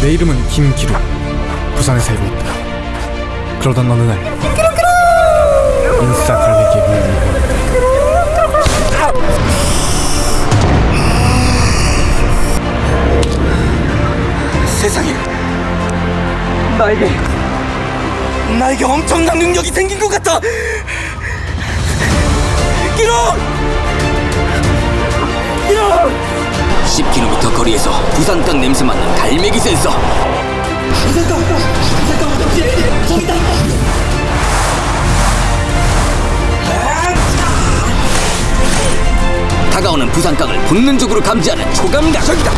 내 이름은 김기루. 부산에 살고 있다. 그러던 어느 날 인싸 갈매기에 물리고 세상에 나에게 나에게 엄청난 능력이 생긴 것 같아! 기록 기록 10km 거리에서 부산 땅 냄새 맡는 갈매기 센서. 다가오는 부산 땅을 본능적으로 감지하는 초감각 저기다.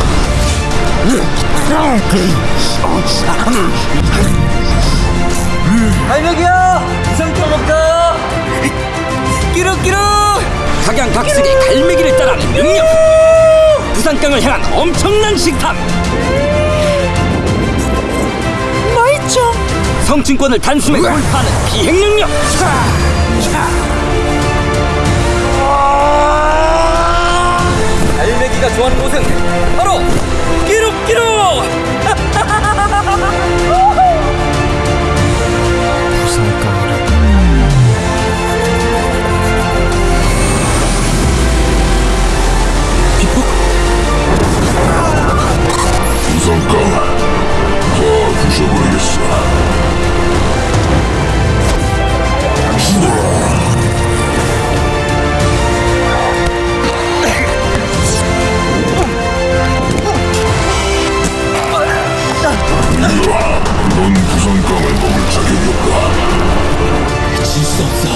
갈매기야 부산 땅 먹자 끼룩끼룩. 각양각색의 갈매기를 따라 부산땅을 향한 엄청난 식탐. 맛있죠 성층권을 단숨에 돌파하는 비행 능력. 갈매기가 좋아하는 곳은 없다 질수 없어.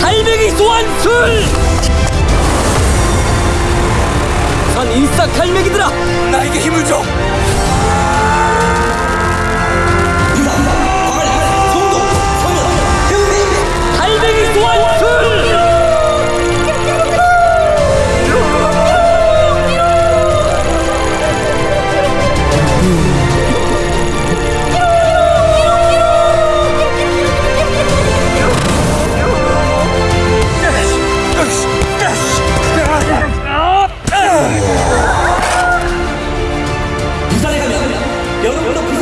갈매기 소환술! 전 인싸 갈매기들아! 나에게 줘 Mundo